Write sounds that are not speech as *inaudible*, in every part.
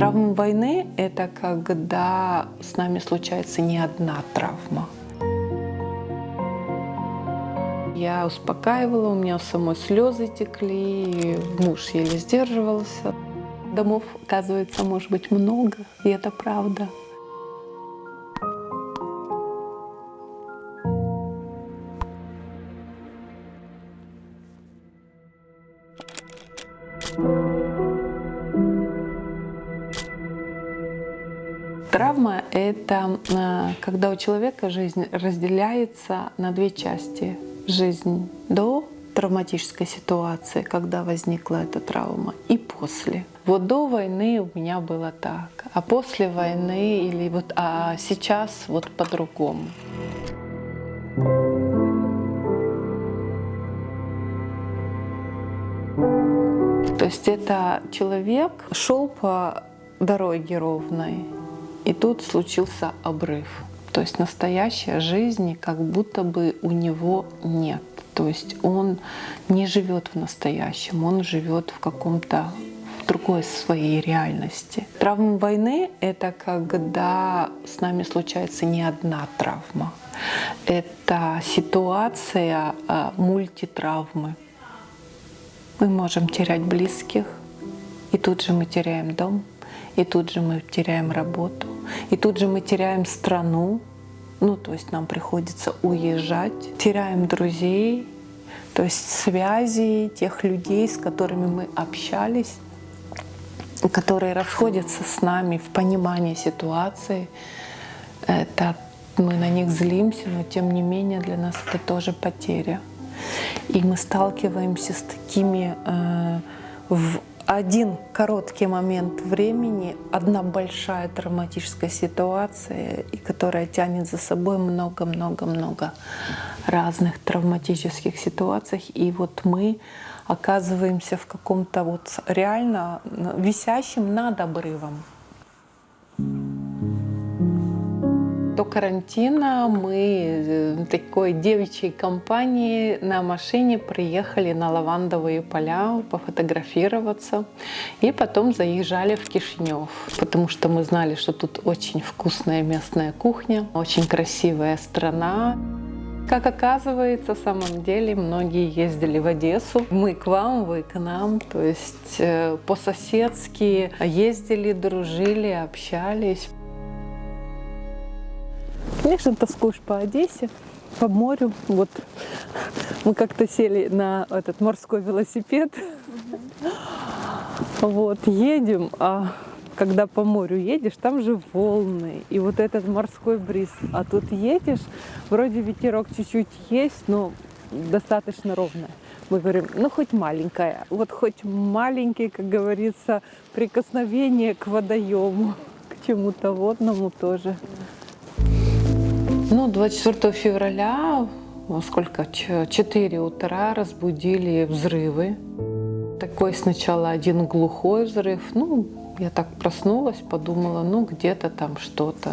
Травма войны — это когда с нами случается не одна травма. Я успокаивала, у меня самой слезы текли, муж еле сдерживался. Домов, оказывается, может быть много, и это правда. Травма — это э, когда у человека жизнь разделяется на две части. Жизнь до травматической ситуации, когда возникла эта травма, и после. Вот до войны у меня было так, а после войны или вот а сейчас вот по-другому. То есть это человек шел по дороге ровной, и тут случился обрыв. То есть настоящей жизни как будто бы у него нет. То есть он не живет в настоящем, он живет в каком-то другой своей реальности. Травма войны — это когда с нами случается не одна травма. Это ситуация а, мультитравмы. Мы можем терять близких, и тут же мы теряем дом, и тут же мы теряем работу, и тут же мы теряем страну, ну, то есть нам приходится уезжать, теряем друзей, то есть связи тех людей, с которыми мы общались, которые расходятся с нами в понимании ситуации. Это мы на них злимся, но тем не менее для нас это тоже потеря. И мы сталкиваемся с такими э, в один короткий момент времени, одна большая травматическая ситуация, и которая тянет за собой много-много-много разных травматических ситуаций. И вот мы оказываемся в каком-то вот реально висящем над обрывом. До карантина мы э, такой девичьей компании на машине приехали на лавандовые поля пофотографироваться. И потом заезжали в Кишинев, потому что мы знали, что тут очень вкусная местная кухня, очень красивая страна. Как оказывается, в самом деле многие ездили в Одессу. Мы к вам, вы к нам. То есть э, по-соседски ездили, дружили, общались. Конечно, тоскуешь по Одессе, по морю. Вот мы как-то сели на этот морской велосипед. Вот, едем, а когда по морю едешь, там же волны, и вот этот морской бриз. А тут едешь, вроде ветерок чуть-чуть есть, но достаточно ровная. Мы говорим, ну хоть маленькая, вот хоть маленький, как говорится, прикосновение к водоему, к чему-то водному тоже. Ну, 24 февраля, сколько, 4 утра разбудили взрывы. Такой сначала один глухой взрыв. Ну, я так проснулась, подумала, ну, где-то там что-то,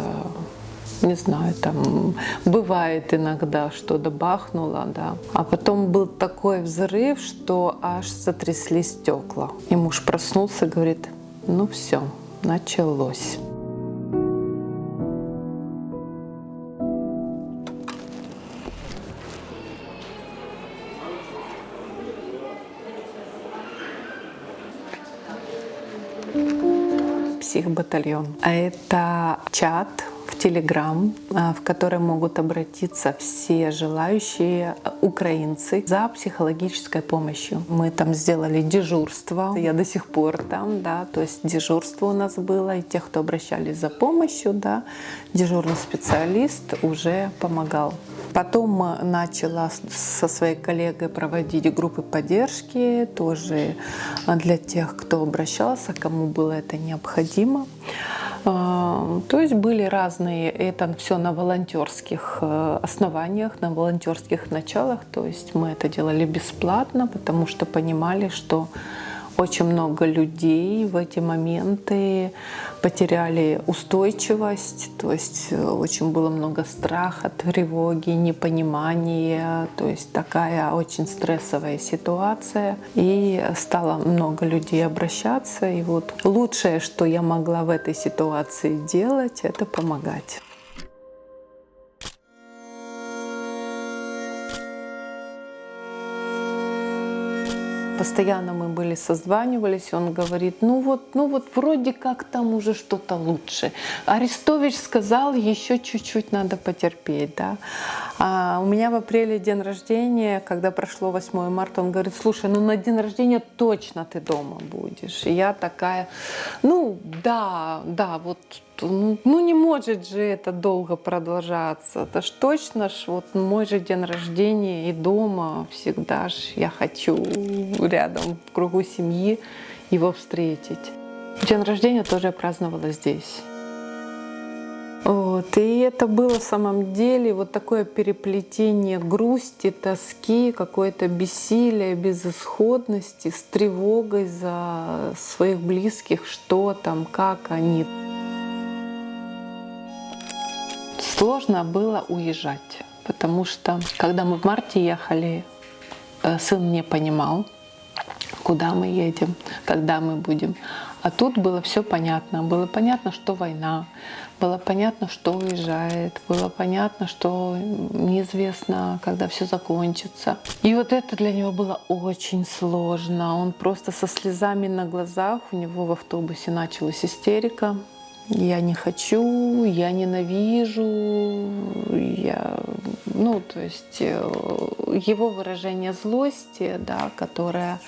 не знаю, там бывает иногда что-то бахнуло, да. А потом был такой взрыв, что аж затрясли стекла. И муж проснулся, говорит, ну все, началось. Психбатальон. А это чат в Телеграм, а, в который могут обратиться все желающие украинцы за психологической помощью. Мы там сделали дежурство, я до сих пор там, да, то есть дежурство у нас было, и тех, кто обращались за помощью, да, дежурный специалист уже помогал. Потом начала со своей коллегой проводить группы поддержки, тоже для тех, кто обращался, кому было это необходимо. А, то есть были разные, это все на волонтерских э, основаниях, на волонтерских началах. То есть мы это делали бесплатно, потому что понимали, что Очень много людей в эти моменты потеряли устойчивость, то есть э, очень было много страха, тревоги, непонимания, то есть такая очень стрессовая ситуация. И стало много людей обращаться, и вот лучшее, что я могла в этой ситуации делать, это помогать. Постоянно мы были созванивались, он говорит, ну вот, ну вот вроде как там уже что-то лучше. Арестович сказал, еще чуть-чуть надо потерпеть, да. А у меня в апреле день рождения, когда прошло 8 марта, он говорит, слушай, ну на день рождения точно ты дома будешь. И я такая, ну да, да, вот ну, ну не может же это долго продолжаться. Это ж точно ж вот мой же день рождения и дома всегда ж я хочу рядом в кругу семьи его встретить. День рождения тоже я праздновала здесь. Вот. И это было в самом деле вот такое переплетение грусти, тоски, какое-то бессилие, безысходности, с тревогой за своих близких, что там, как они. Сложно было уезжать, потому что когда мы в марте ехали, э, сын не понимал, куда мы едем, когда мы будем. А тут было все понятно. Было понятно, что война, было понятно, что уезжает, было понятно, что неизвестно, когда все закончится. И вот это для него было очень сложно. Он просто со слезами на глазах, у него в автобусе началась истерика. Я не хочу, я ненавижу, я, ну, то есть э, его выражение злости, да, которое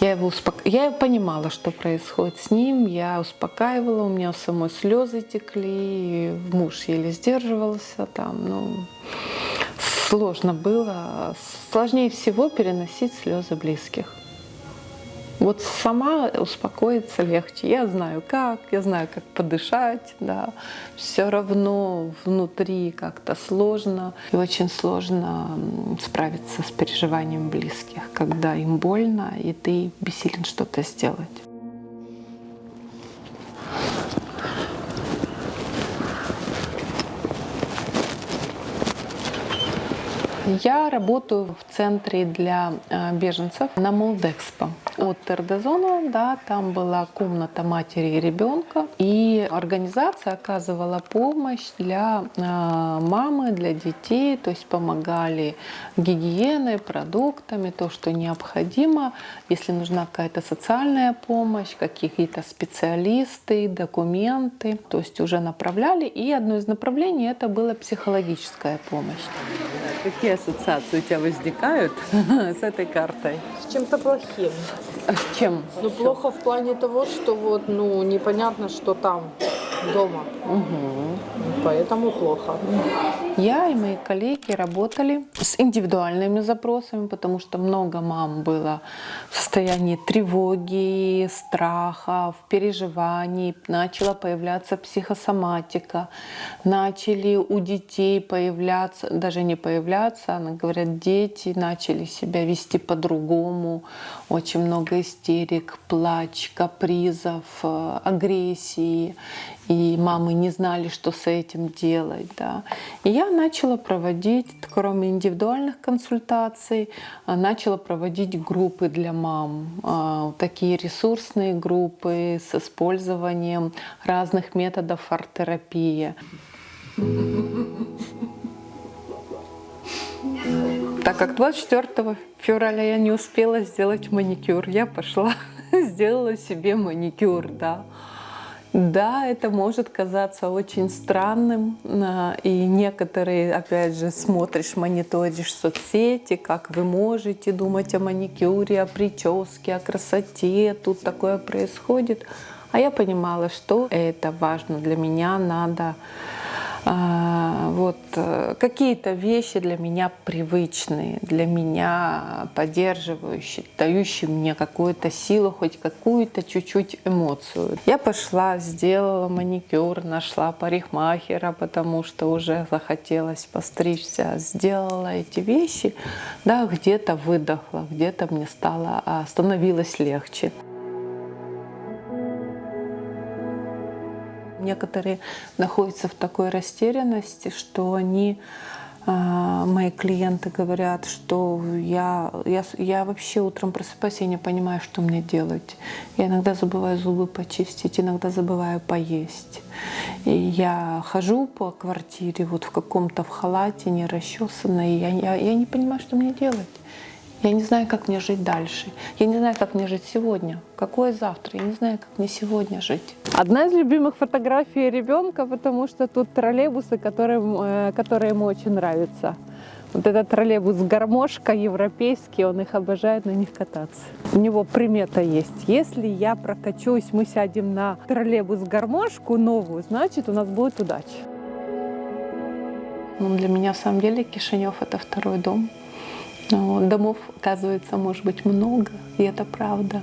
я его успок... я понимала, что происходит с ним, я успокаивала, у меня самой слезы текли, муж еле сдерживался там, ну, сложно было, сложнее всего переносить слезы близких. Вот сама успокоиться легче. Я знаю как, я знаю, как подышать, да. Все равно внутри как-то сложно. И очень сложно справиться с переживанием близких, когда им больно, и ты бессилен что-то сделать. Я работаю в центре для э, беженцев на Молдекспо. От Тердезона, да, там была комната матери и ребенка. И организация оказывала помощь для э, мамы, для детей, то есть помогали гигиеной, продуктами, то, что необходимо. Если нужна какая-то социальная помощь, какие-то специалисты, документы, то есть уже направляли. И одно из направлений это была психологическая помощь. Какие ассоциации у тебя возникают *laughs* с этой картой? С чем-то плохим. А с чем? Ну, плохо в плане того, что вот, ну, непонятно, что там дома. Угу. Поэтому плохо. Я и мои коллеги работали с индивидуальными запросами, потому что много мам было в состоянии тревоги, страха, переживаний. Начала появляться психосоматика. Начали у детей появляться, даже не появляться, она говорят, дети начали себя вести по-другому. Очень много истерик, плач, капризов, э, агрессии и мамы не знали, что с этим делать. Да. И я начала проводить, кроме индивидуальных консультаций, а, начала проводить группы для мам, а, такие ресурсные группы с использованием разных методов арт-терапии. Так как 24 февраля я не успела сделать маникюр, я пошла, *laughs* сделала себе маникюр, да. Да, это может казаться очень странным, а, и некоторые, опять же, смотришь, мониторишь соцсети, как вы можете думать о маникюре, о прическе, о красоте, тут такое происходит. А я понимала, что это важно для меня, надо Вот э, какие-то вещи для меня привычные, для меня поддерживающие, дающие мне какую-то силу, хоть какую-то чуть-чуть эмоцию. Я пошла, сделала маникюр, нашла парикмахера, потому что уже захотелось постричься, сделала эти вещи, да, где-то выдохла, где-то мне стало, а, становилось легче. Некоторые находятся в такой растерянности, что они, а, мои клиенты говорят, что я, я, я вообще утром просыпаюсь, я не понимаю, что мне делать. Я иногда забываю зубы почистить, иногда забываю поесть. И я хожу по квартире вот в каком-то в халате, не расчесанной, я, я, я не понимаю, что мне делать. Я не знаю, как мне жить дальше. Я не знаю, как мне жить сегодня. Какое завтра? Я не знаю, как мне сегодня жить. Одна из любимых фотографий ребенка, потому что тут троллейбусы, которые, э, которые ему очень нравятся. Вот этот троллейбус гармошка европейский, он их обожает на них кататься. У него примета есть. Если я прокачусь, мы сядем на троллейбус гармошку новую, значит у нас будет удача. Ну, для меня, в самом деле, Кишинев — это второй дом. Ну, домов, оказывается, может быть много, и это правда.